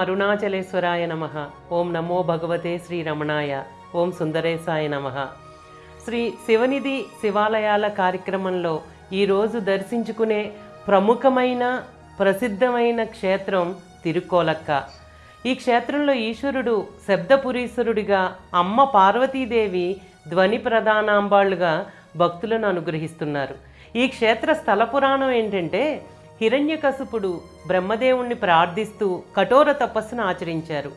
అరుణాచలేశ్వరాయ నమ. ఓం నమో భగవతే శ్రీ రమణాయ ఓం సుందరేశాయ నమ. శ్రీ శివనిధి శివాలయాల కార్యక్రమంలో ఈరోజు దర్శించుకునే ప్రముఖమైన ప్రసిద్ధమైన క్షేత్రం తిరుకోలక్క. ఈ క్షేత్రంలో ఈశ్వరుడు శబ్దపురీశ్వరుడిగా అమ్మ పార్వతీదేవి ధ్వని ప్రధానాంబాళ్ళుగా భక్తులను అనుగ్రహిస్తున్నారు. ఈ క్షేత్ర స్థల పురాణం ఏంటంటే హిరణ్యకశుపుడు బ్రహ్మదేవుణ్ణి ప్రార్థిస్తూ కఠోర తపస్సును ఆచరించారు.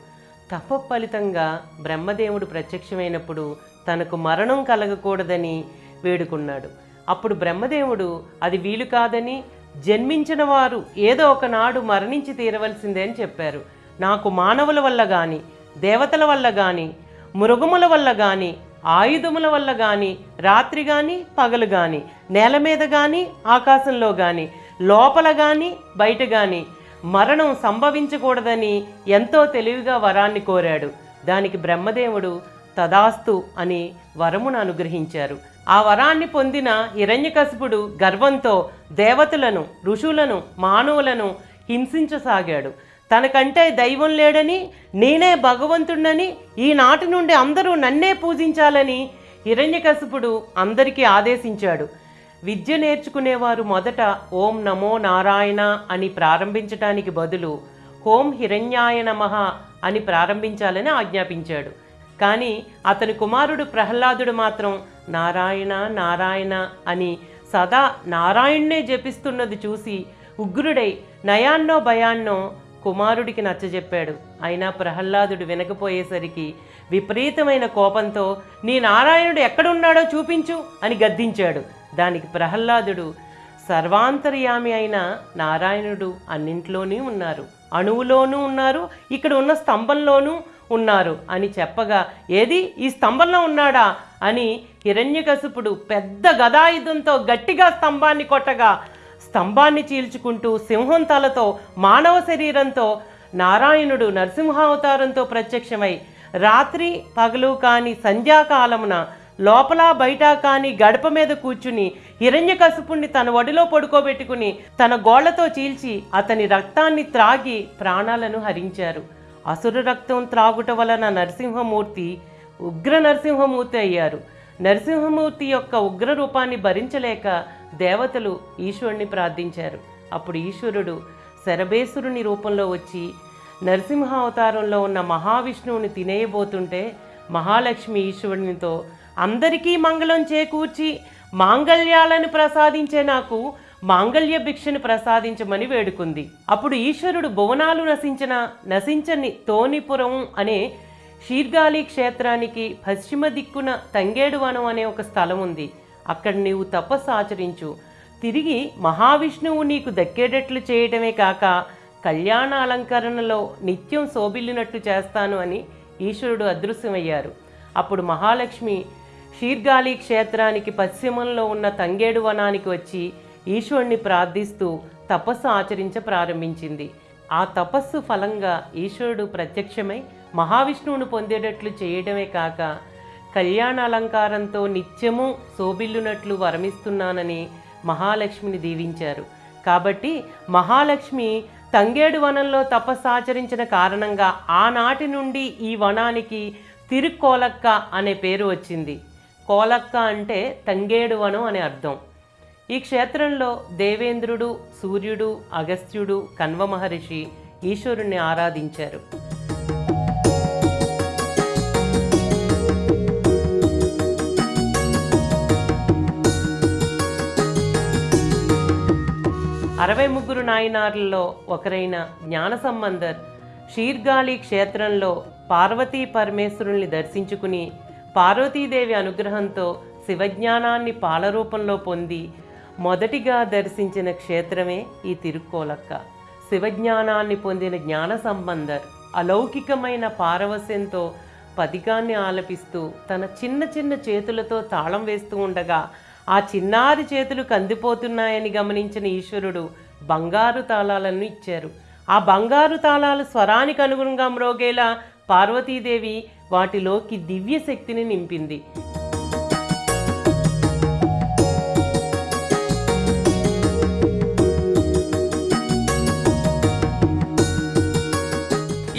తప ఫలితంగా బ్రహ్మదేవుడు ప్రత్యక్షమైనప్పుడు తనకు మరణం కలగకూడదని వేడుకున్నాడు. అప్పుడు బ్రహ్మదేవుడు అది వీలు కాదని జన్మించిన వారు ఏదో ఒకనాడు మరణించి తీరవలసిందే అని చెప్పారు. నాకు మానవుల వల్ల కానీ దేవతల వల్ల కానీ మృగముల వల్ల కానీ ఆయుధముల వల్ల కానీ రాత్రి కానీ పగలు కానీ నేల మీద కానీ ఆకాశంలో కానీ లోపల కానీ బయట కానీ మరణం సంభవించకూడదని ఎంతో తెలివిగా వరాన్ని కోరాడు. దానికి బ్రహ్మదేవుడు తదాస్తు అని వరమును అనుగ్రహించారు. ఆ వరాన్ని పొందిన హిరణ్యకశిపుడు గర్వంతో దేవతలను ఋషులను మానవులను హింసించసాగాడు. తనకంటే దైవం లేడని నేనే భగవంతుడని ఈనాటి నుండి అందరూ నన్నే పూజించాలని హిరణ్యకశిపుడు అందరికీ ఆదేశించాడు. విద్య నేర్చుకునేవారు మొదట ఓం నమో నారాయణ అని ప్రారంభించటానికి బదులు ఓం హిరణ్యాయ నమః అని ప్రారంభించాలని ఆజ్ఞాపించాడు. కానీ అతని కుమారుడు ప్రహ్లాదుడు మాత్రం నారాయణ నారాయణ అని సదా నారాయణ్నే జపిస్తున్నది చూసి ఉగ్రుడై నయాన్నో భయాన్నో కుమారుడికి నచ్చజెప్పాడు. అయినా ప్రహ్లాదుడు వినకపోయేసరికి విపరీతమైన కోపంతో నీ నారాయణుడు ఎక్కడున్నాడో చూపించు అని గద్దించాడు. దానికి ప్రహ్లాదుడు సర్వాంతర్యామి అయిన నారాయణుడు అన్నింట్లోనే ఉన్నారు. అణువులోనూ ఉన్నారు ఇక్కడ ఉన్న స్తంభంలోనూ ఉన్నారు అని చెప్పగా ఏది? ఈ స్తంభంలో ఉన్నాడా? అని హిరణ్యకశిపుడు పెద్ద గదాయుధంతో గట్టిగా స్తంభాన్ని కొట్టగా స్తంభాన్ని చీల్చుకుంటూ సింహం తలతో మానవ శరీరంతో నారాయణుడు నరసింహావతారంతో ప్రత్యక్షమై రాత్రి పగలు కాని సంధ్యాకాలమున లోపల బయట కాని గడప మీద కూర్చుని హిరణ్యకశిపుణ్ణి తన ఒడిలో పడుకోబెట్టుకుని తన గోళ్ళతో చీల్చి అతని రక్తాన్ని త్రాగి ప్రాణాలను హరించారు. అసుర రక్తం త్రాగుట వలన నరసింహమూర్తి ఉగ్ర నరసింహమూర్తి అయ్యారు. నరసింహమూర్తి యొక్క ఉగ్ర రూపాన్ని భరించలేక దేవతలు ఈశ్వరుణ్ణి ప్రార్థించారు. అప్పుడు ఈశ్వరుడు శరభేశ్వరుని రూపంలో వచ్చి నరసింహ అవతారంలో ఉన్న మహావిష్ణువుని తినేయబోతుంటే మహాలక్ష్మి ఈశ్వరునితో అందరికీ మంగళం చేకూర్చి మాంగళ్యాలను ప్రసాదించే నాకు మాంగళ్య భిక్షను ప్రసాదించమని వేడుకుంది. అప్పుడు ఈశ్వరుడు భువనాలు నశించిన నశించని తోనిపురం అనే షీర్గాలి క్షేత్రానికి పశ్చిమ దిక్కున తంగేడు వనం అనే ఒక స్థలం ఉంది. అక్కడ నీవు తపస్సు ఆచరించు. తిరిగి మహావిష్ణువు నీకు దక్కేటట్లు చేయటమే కాక కళ్యాణ అలంకరణలో నిత్యం శోభిల్లినట్లు చేస్తాను అని ఈశ్వరుడు అదృశ్యమయ్యారు. అప్పుడు మహాలక్ష్మి షీర్గాలి క్షేత్రానికి పశ్చిమంలో ఉన్న తంగేడు వనానికి వచ్చి ఈశ్వరుణ్ణి ప్రార్థిస్తూ తపస్సు ఆచరించ ప్రారంభించింది. ఆ తపస్సు ఫలంగా ఈశ్వరుడు ప్రత్యక్షమై మహావిష్ణువును పొందేటట్లు చేయడమే కాక కళ్యాణ అలంకారంతో నిత్యము శోభిల్లునట్లు వరమిస్తున్నానని మహాలక్ష్మిని దీవించారు. కాబట్టి మహాలక్ష్మి తంగేడు వనంలో తపస్సు ఆచరించిన కారణంగా ఆనాటి నుండి ఈ వనానికి తిరుక్కోలక్క అనే పేరు వచ్చింది. కోలక్క అంటే తంగేడు వనం అనే అర్థం. ఈ క్షేత్రంలో దేవేంద్రుడు సూర్యుడు అగస్త్యుడు కన్వ మహర్షి ఈశ్వరుణ్ణి ఆరాధించారు. అరవై ముగ్గురు నాయనార్లలో ఒకరైన జ్ఞాన సంబంధర్ షీర్గాలి క్షేత్రంలో పార్వతీ పరమేశ్వరుల్ని దర్శించుకుని పార్వతీదేవి అనుగ్రహంతో శివజ్ఞానాన్ని పాలరూపంలో పొంది మొదటిగా దర్శించిన క్షేత్రమే ఈ తిరుక్కోలక్క. శివజ్ఞానాన్ని పొందిన జ్ఞాన సంబంధర్ అలౌకికమైన పారవస్యంతో పదికాన్ని ఆలపిస్తూ తన చిన్న చిన్న చేతులతో తాళం వేస్తూ ఉండగా ఆ చిన్నారి చేతులు కందిపోతున్నాయని గమనించిన ఈశ్వరుడు బంగారు తాళాలను ఇచ్చారు. ఆ బంగారు తాళాలు స్వరానికి అనుగుణంగా మ్రోగేలా పార్వతీదేవి వాటిలోకి దివ్య శక్తిని నింపింది.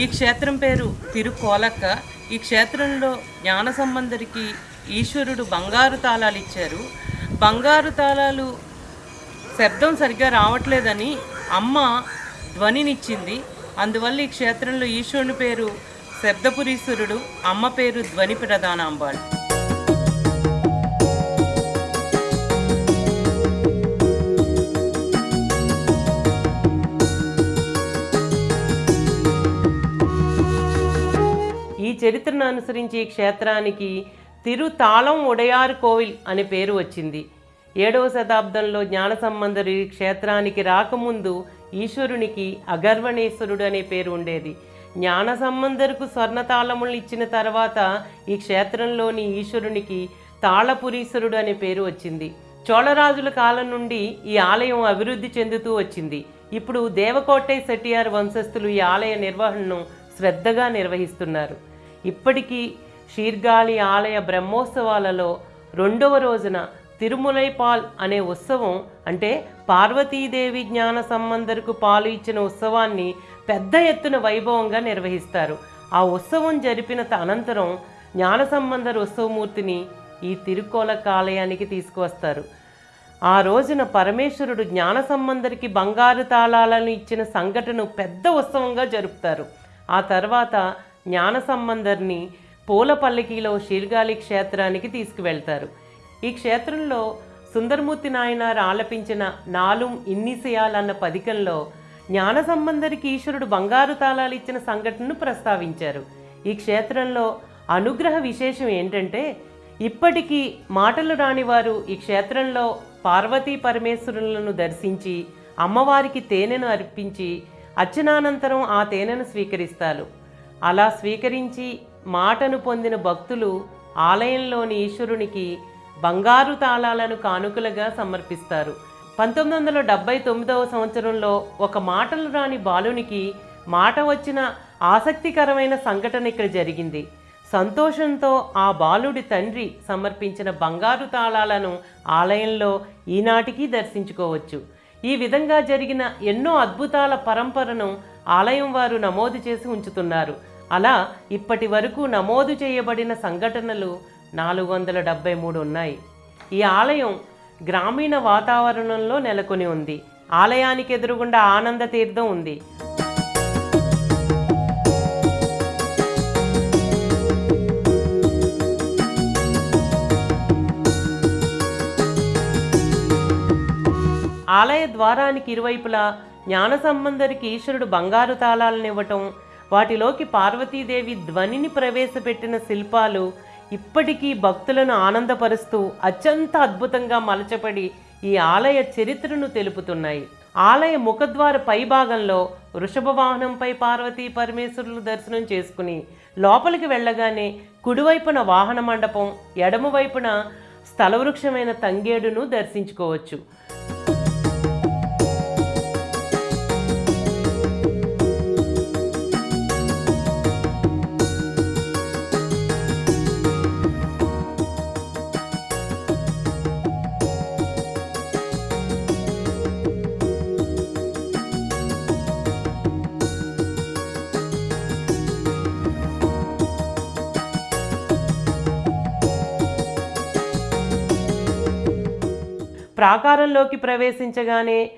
ఈ క్షేత్రం పేరు తిరుకోలక్క. ఈ క్షేత్రంలో జ్ఞాన సంబంధరికి ఈశ్వరుడు బంగారు తాళాలు ఇచ్చారు. బంగారు తాళాలు శబ్దం సరిగ్గా రావట్లేదని అమ్మ ధ్వనినిచ్చింది. అందువల్ల ఈ క్షేత్రంలో ఈశ్వరుని పేరు శబ్దపురీశ్వరుడు అమ్మ పేరు ధ్వని ప్రధానాంబాళ్ ఈ చరిత్రను అనుసరించి ఈ క్షేత్రానికి తిరుతాళం ఉడయార్ కోవిల్ అనే పేరు వచ్చింది. ఏడవ శతాబ్దంలో జ్ఞాన సంబంధరు ఈ క్షేత్రానికి రాకముందు ఈశ్వరునికి అగర్వణేశ్వరుడు అనే పేరు ఉండేది. జ్ఞాన సంబంధరుకు స్వర్ణతాళములు ఇచ్చిన తర్వాత ఈ క్షేత్రంలోని ఈశ్వరునికి తాళపురీశ్వరుడు అనే పేరు వచ్చింది. చోళరాజుల కాలం నుండి ఈ ఆలయం అభివృద్ధి చెందుతూ వచ్చింది. ఇప్పుడు దేవకోటై సెటియార్ వంశస్థులు ఈ ఆలయ నిర్వహణను శ్రద్ధగా నిర్వహిస్తున్నారు. ఇప్పటికీ షీర్గాళి ఆలయ బ్రహ్మోత్సవాలలో రెండవ రోజున తిరుములైపాల్ అనే ఉత్సవం అంటే పార్వతీదేవి జ్ఞాన సంబంధరుకు పాలు ఇచ్చిన ఉత్సవాన్ని పెద్ద ఎత్తున వైభవంగా నిర్వహిస్తారు. ఆ ఉత్సవం జరిపిన అనంతరం జ్ఞాన ఉత్సవమూర్తిని ఈ తిరుకోల కాలయానికి తీసుకువస్తారు. ఆ రోజున పరమేశ్వరుడు జ్ఞాన సంబంధరికి బంగారు తాళాలను ఇచ్చిన సంఘటన పెద్ద ఉత్సవంగా జరుపుతారు. ఆ తర్వాత జ్ఞాన సంబంధర్ని పూల పల్లకిలో క్షేత్రానికి తీసుకువెళ్తారు. ఈ క్షేత్రంలో సుందరమూర్తి నాయనారు ఆలపించిన నాలుం ఇన్నిసయాలన్న పదికంలో జ్ఞాన సంబంధరికి ఈశ్వరుడు బంగారు తాళాలు ఇచ్చిన సంఘటనను ప్రస్తావించారు. ఈ క్షేత్రంలో అనుగ్రహ విశేషం ఏంటంటే ఇప్పటికీ మాటలు రాని వారు ఈ క్షేత్రంలో పార్వతీ పరమేశ్వరులను దర్శించి అమ్మవారికి తేనెను అర్పించి అర్చనానంతరం ఆ తేనెను స్వీకరిస్తారు. అలా స్వీకరించి మాటను పొందిన భక్తులు ఆలయంలోని ఈశ్వరునికి బంగారు తాళాలను కానుకలుగా సమర్పిస్తారు. పంతొమ్మిది వందల డెబ్బై తొమ్మిదవ సంవత్సరంలో ఒక మాటలు రాని బాలునికి మాట వచ్చిన ఆసక్తికరమైన సంఘటన ఇక్కడ జరిగింది. సంతోషంతో ఆ బాలుడి తండ్రి సమర్పించిన బంగారు తాళాలను ఆలయంలో ఈనాటికి దర్శించుకోవచ్చు. ఈ విధంగా జరిగిన ఎన్నో అద్భుతాల పరంపరను ఆలయం వారు నమోదు చేసి ఉంచుతున్నారు. అలా ఇప్పటి వరకు నమోదు చేయబడిన సంఘటనలు నాలుగు వందల డెబ్బై మూడు ఉన్నాయి. ఈ ఆలయం గ్రామీణ వాతావరణంలో నెలకొని ఉంది. ఆలయానికి ఎదురుగుండా ఆనంద తీర్థం ఉంది. ఆలయ ద్వారానికి ఇరువైపులా జ్ఞాన సంబంధరికి ఈశ్వరుడు బంగారు తాళాలను ఇవ్వటం వాటిలోకి పార్వతీదేవి ధ్వనిని ప్రవేశపెట్టిన శిల్పాలు ఇప్పటికీ భక్తులను ఆనందపరుస్తూ అత్యంత అద్భుతంగా మలచబడి ఈ ఆలయ చరిత్రను తెలుపుతున్నాయి. ఆలయ ముఖద్వార పైభాగంలో వృషభ వాహనంపై పార్వతీ పరమేశ్వరులు దర్శనం చేసుకుని లోపలికి వెళ్ళగానే కుడివైపున వాహన మండపం ఎడమవైపున స్థలవృక్షమైన తంగేడును దర్శించుకోవచ్చు. ప్రాకారంలోకి ప్రవేశించగానే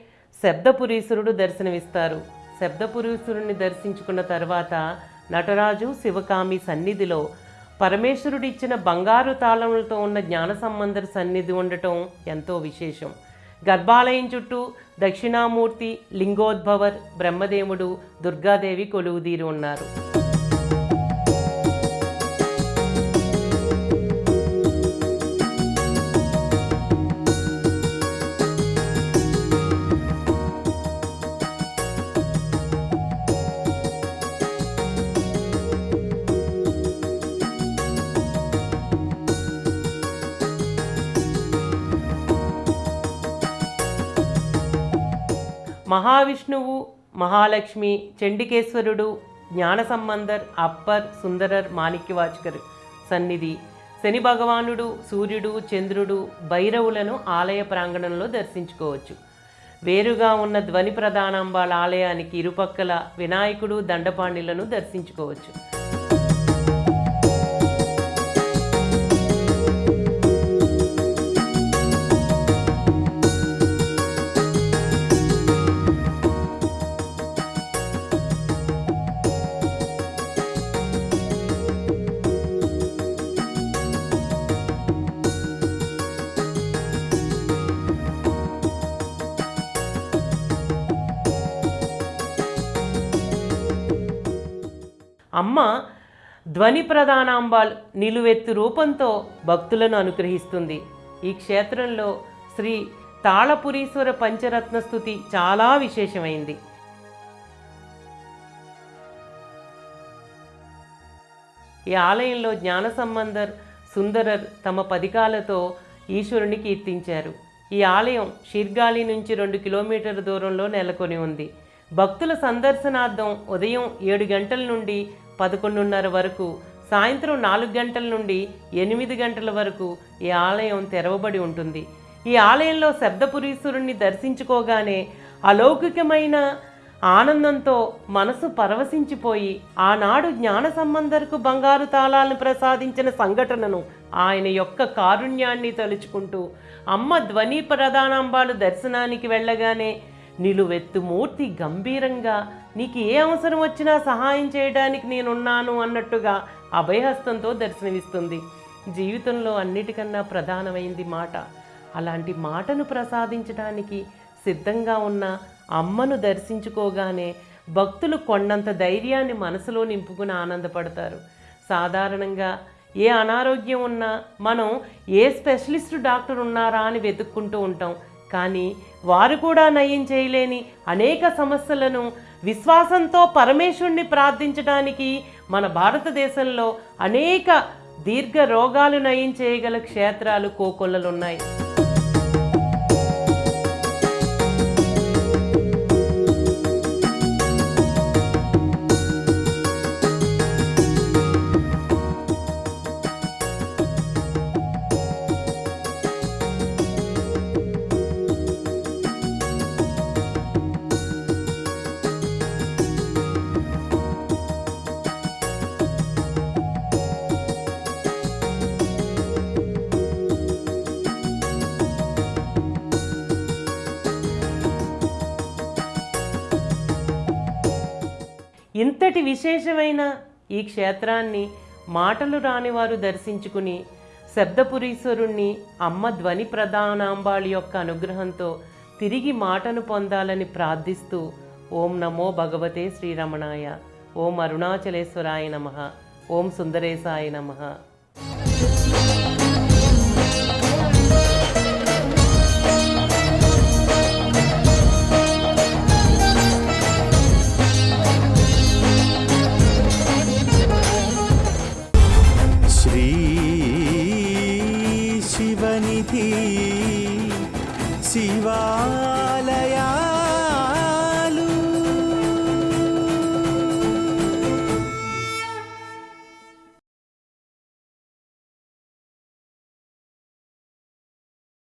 శబ్దపురీశ్వరుడు దర్శనమిస్తారు. శబ్దపురీశ్వరుణ్ణి దర్శించుకున్న తర్వాత నటరాజు శివకామి సన్నిధిలో పరమేశ్వరుడిచ్చిన బంగారు తాళములతో ఉన్న జ్ఞాన సంబంధర సన్నిధి ఉండటం ఎంతో విశేషం. గర్భాలయం చుట్టూ దక్షిణామూర్తి లింగోద్భవర్ బ్రహ్మదేవుడు దుర్గాదేవి కొలువుదీరి ఉన్నారు. మహావిష్ణువు మహాలక్ష్మి చండికేశ్వరుడు జ్ఞాన సంబంధర్ అప్పర్ సుందరర్ మాణిక్యవాచకర్. సన్నిధి. శని భగవానుడు సూర్యుడు చంద్రుడు భైరవులను ఆలయ ప్రాంగణంలో దర్శించుకోవచ్చు. వేరుగా ఉన్న ధ్వని ప్రధానాంబాల ఆలయానికి ఇరుపక్కల వినాయకుడు దండపాణిలను దర్శించుకోవచ్చు. ధ్వని ప్రధానాంబాల్ నిలువెత్తు రూపంతో భక్తులను అనుగ్రహిస్తుంది. ఈ క్షేత్రంలో శ్రీ తాళపురీశ్వర పంచరత్న స్థుతి చాలా విశేషమైంది. ఈ ఆలయంలో జ్ఞాన సంబంధర్ సుందరర్ తమ పదికాలతో ఈశ్వరుని కీర్తించారు. ఈ ఆలయం షిర్గాలి నుంచి రెండు కిలోమీటర్ల దూరంలో నెలకొని ఉంది. భక్తుల సందర్శనార్థం ఉదయం ఏడు గంటల నుండి పదకొండున్నర వరకు సాయంత్రం నాలుగు గంటల నుండి ఎనిమిది గంటల వరకు ఈ ఆలయం తెరవబడి ఉంటుంది. ఈ ఆలయంలో శబ్దపురీశ్వరుణ్ణి దర్శించుకోగానే అలౌకికమైన ఆనందంతో మనసు పరవశించిపోయి ఆనాడు జ్ఞాన సంబంధరకు బంగారు తాళాలను ప్రసాదించిన సంఘటనను ఆయన యొక్క కారుణ్యాన్ని తలుచుకుంటూ అమ్మ ధ్వని ప్రధానాంబాలు దర్శనానికి వెళ్ళగానే నిలువెత్తు మూర్తి గంభీరంగా నీకు ఏ అవసరం వచ్చినా సహాయం చేయడానికి నేనున్నాను అన్నట్టుగా అభయహస్తంతో దర్శనమిస్తుంది. జీవితంలో అన్నిటికన్నా ప్రధానమైంది మాట. అలాంటి మాటను ప్రసాదించడానికి సిద్ధంగా ఉన్న అమ్మను దర్శించుకోగానే భక్తులు కొండంత ధైర్యాన్ని మనసులో నింపుకుని ఆనందపడతారు. సాధారణంగా ఏ అనారోగ్యం ఉన్నా మనం ఏ స్పెషలిస్ట్ డాక్టర్ ఉన్నారా అని వెతుక్కుంటూ ఉంటాం. కానీ వారు కూడా నయం చేయలేని అనేక సమస్యలను విశ్వాసంతో పరమేశ్వరుణ్ణి ప్రార్థించడానికి మన భారతదేశంలో అనేక దీర్ఘ రోగాలు నయం చేయగల క్షేత్రాలు కోకొల్లలున్నాయి. ఇంతటి విశేషమైన ఈ క్షేత్రాన్ని మాటలు రానివారు దర్శించుకుని శబ్దపురీశ్వరుణ్ణి అమ్మ ధ్వని ప్రధానాంబాళి యొక్క అనుగ్రహంతో తిరిగి మాటను పొందాలని ప్రార్థిస్తూ ఓం నమో భగవతే శ్రీరమణాయ ఓం అరుణాచలేశ్వరాయ నమ ఓం సుందరేశాయ నమ.